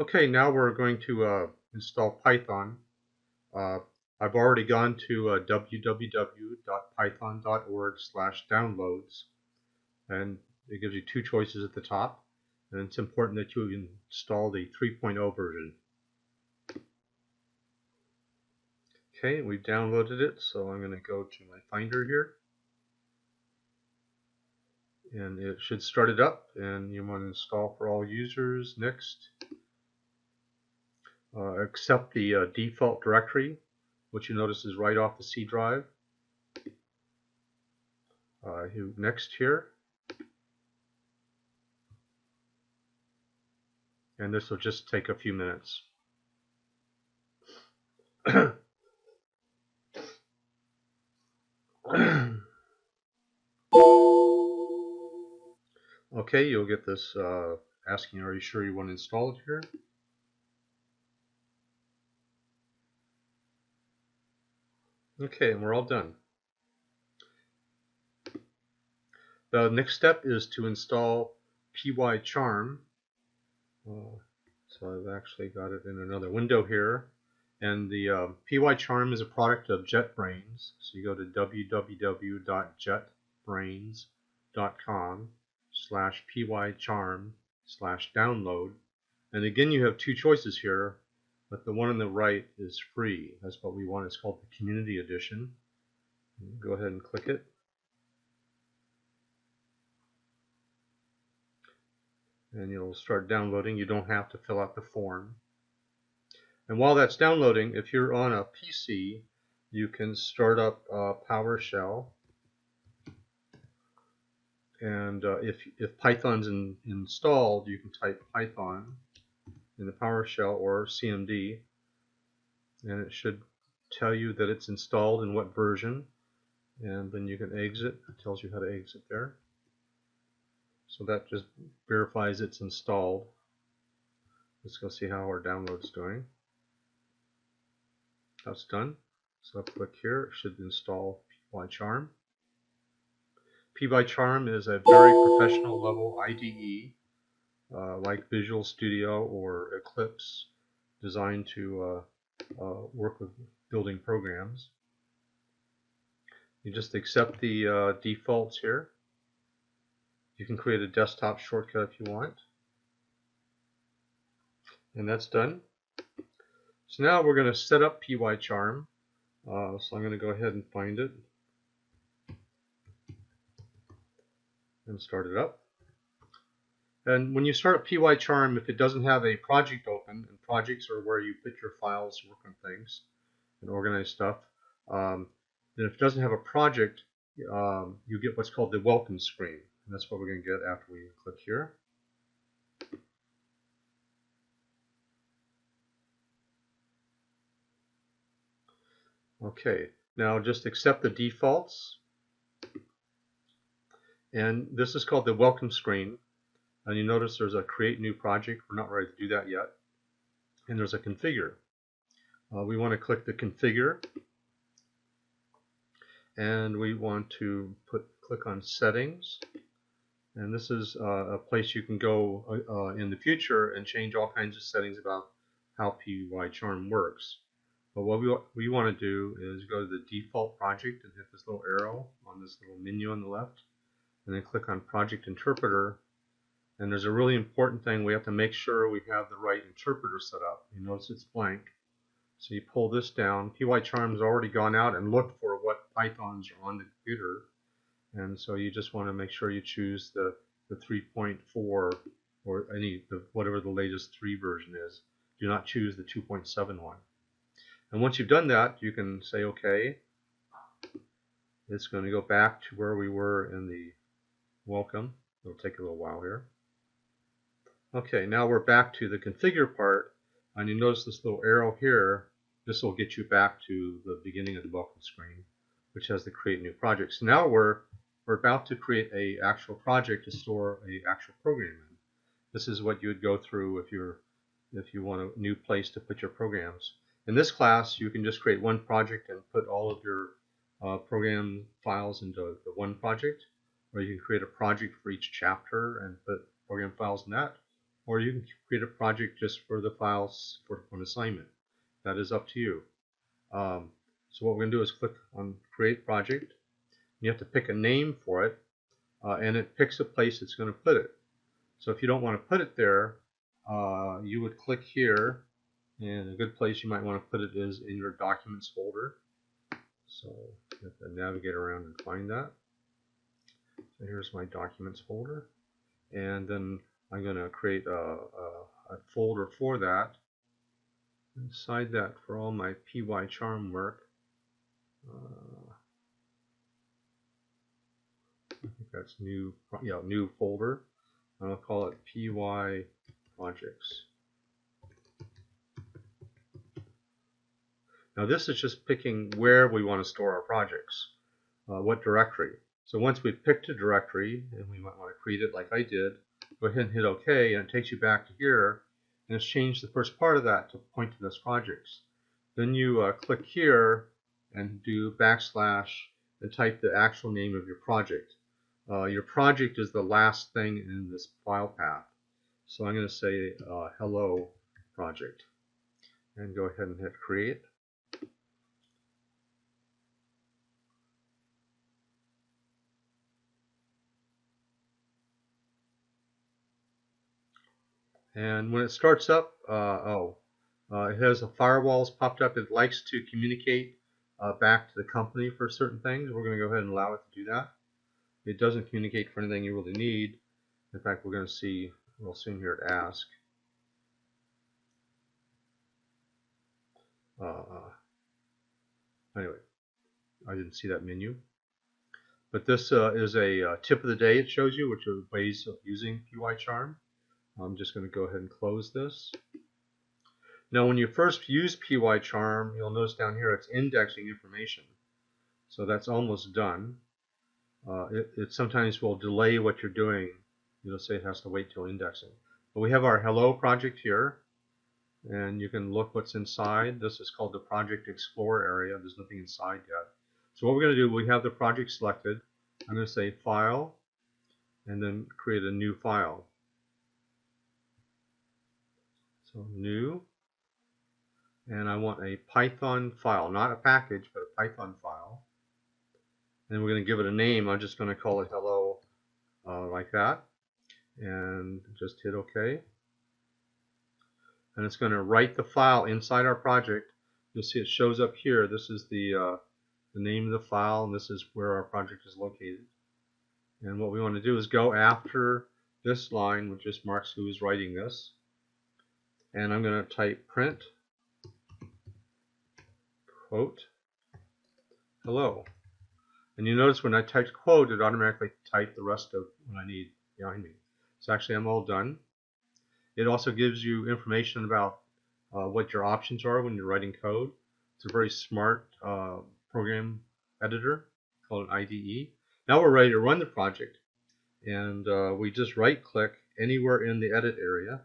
Okay, now we're going to uh, install Python. Uh, I've already gone to uh, www.python.org slash downloads and it gives you two choices at the top and it's important that you install the 3.0 version. Okay, we've downloaded it so I'm going to go to my Finder here and it should start it up and you want to install for all users next uh, accept the uh, default directory which you notice is right off the C drive. Uh, next here. And this will just take a few minutes. Okay, you'll get this uh, asking, are you sure you want to install it here? Okay, and we're all done. The next step is to install PyCharm. Uh, so I've actually got it in another window here. And the uh, PyCharm is a product of JetBrains. So you go to www.jetbrains.com slash pycharm slash download. And again, you have two choices here, but the one on the right is free. That's what we want. It's called the Community Edition. Go ahead and click it. And you'll start downloading. You don't have to fill out the form. And while that's downloading, if you're on a PC, you can start up uh, PowerShell and uh, if, if Python's in, installed, you can type Python in the PowerShell or CMD, and it should tell you that it's installed in what version, and then you can exit. It tells you how to exit there. So that just verifies it's installed. Let's go see how our download's doing. That's done. So I'll click here. It should install PyCharm. PyCharm is a very professional level IDE uh, like Visual Studio or Eclipse designed to uh, uh, work with building programs. You just accept the uh, defaults here. You can create a desktop shortcut if you want. And that's done. So now we're going to set up PyCharm. Uh, so I'm going to go ahead and find it. and start it up. And when you start PyCharm, if it doesn't have a project open, and projects are where you put your files, work on things, and organize stuff, um, then if it doesn't have a project, um, you get what's called the welcome screen. And that's what we're going to get after we click here. Okay, now just accept the defaults and this is called the welcome screen. And you notice there's a create new project. We're not ready to do that yet. And there's a configure. Uh, we want to click the configure. And we want to put click on settings. And this is uh, a place you can go uh, uh in the future and change all kinds of settings about how PyCharm works. But what we, we want to do is go to the default project and hit this little arrow on this little menu on the left and then click on Project Interpreter. And there's a really important thing. We have to make sure we have the right interpreter set up. You notice it's blank. So you pull this down. PyCharm's already gone out and looked for what Pythons are on the computer. And so you just want to make sure you choose the, the 3.4 or any the, whatever the latest 3 version is. Do not choose the 2.7 one. And once you've done that, you can say OK. It's going to go back to where we were in the welcome. It'll take a little while here. Okay, now we're back to the configure part, and you notice this little arrow here. This will get you back to the beginning of the welcome screen, which has the create new project. So now we're we're about to create a actual project to store a actual program in. This is what you would go through if you're if you want a new place to put your programs. In this class, you can just create one project and put all of your uh, program files into the one project or you can create a project for each chapter and put program files in that. Or you can create a project just for the files for an assignment. That is up to you. Um, so what we're going to do is click on Create Project. You have to pick a name for it, uh, and it picks a place it's going to put it. So if you don't want to put it there, uh, you would click here, and a good place you might want to put it is in your Documents folder. So you have to navigate around and find that. So here's my Documents folder, and then I'm going to create a, a, a folder for that. Inside that for all my PyCharm work. Uh, I think that's new, yeah, new folder. I'll call it PY projects. Now this is just picking where we want to store our projects, uh, what directory. So once we've picked a directory, and we might want to create it like I did, go ahead and hit OK, and it takes you back to here, and it's changed the first part of that to point to this projects. Then you uh, click here and do backslash and type the actual name of your project. Uh, your project is the last thing in this file path. So I'm going to say uh, hello project and go ahead and hit create. And when it starts up, uh, oh, uh, it has a firewalls popped up. It likes to communicate uh, back to the company for certain things. We're going to go ahead and allow it to do that. It doesn't communicate for anything you really need. In fact, we're going to see real soon here at Ask. Uh, anyway, I didn't see that menu. But this uh, is a uh, tip of the day it shows you, which are ways of using PyCharm. I'm just going to go ahead and close this. Now when you first use PyCharm, you'll notice down here it's indexing information. So that's almost done. Uh, it, it, sometimes will delay what you're doing. You'll say it has to wait till indexing. But we have our hello project here. And you can look what's inside. This is called the Project Explorer area. There's nothing inside yet. So what we're going to do, we have the project selected. I'm going to say File, and then create a new file. So new, and I want a Python file, not a package, but a Python file. And we're going to give it a name. I'm just going to call it hello uh, like that, and just hit OK. And it's going to write the file inside our project. You'll see it shows up here. This is the uh, the name of the file, and this is where our project is located. And what we want to do is go after this line, which just marks who is writing this and I'm going to type print quote hello. And you notice when I typed quote it automatically typed the rest of what I need behind me. So actually I'm all done. It also gives you information about uh, what your options are when you're writing code. It's a very smart uh, program editor called an IDE now we're ready to run the project. And uh, we just right click anywhere in the edit area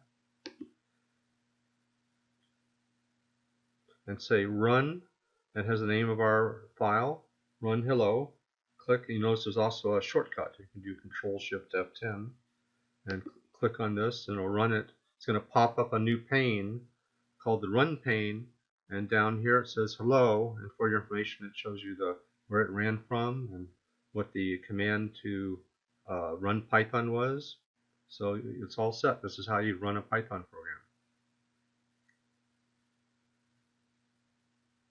and say run and has the name of our file, run hello. Click, you notice there's also a shortcut. You can do Control Shift F10 and click on this and it'll run it. It's going to pop up a new pane called the run pane and down here it says hello and for your information it shows you the where it ran from and what the command to uh, run Python was. So it's all set. This is how you run a Python program.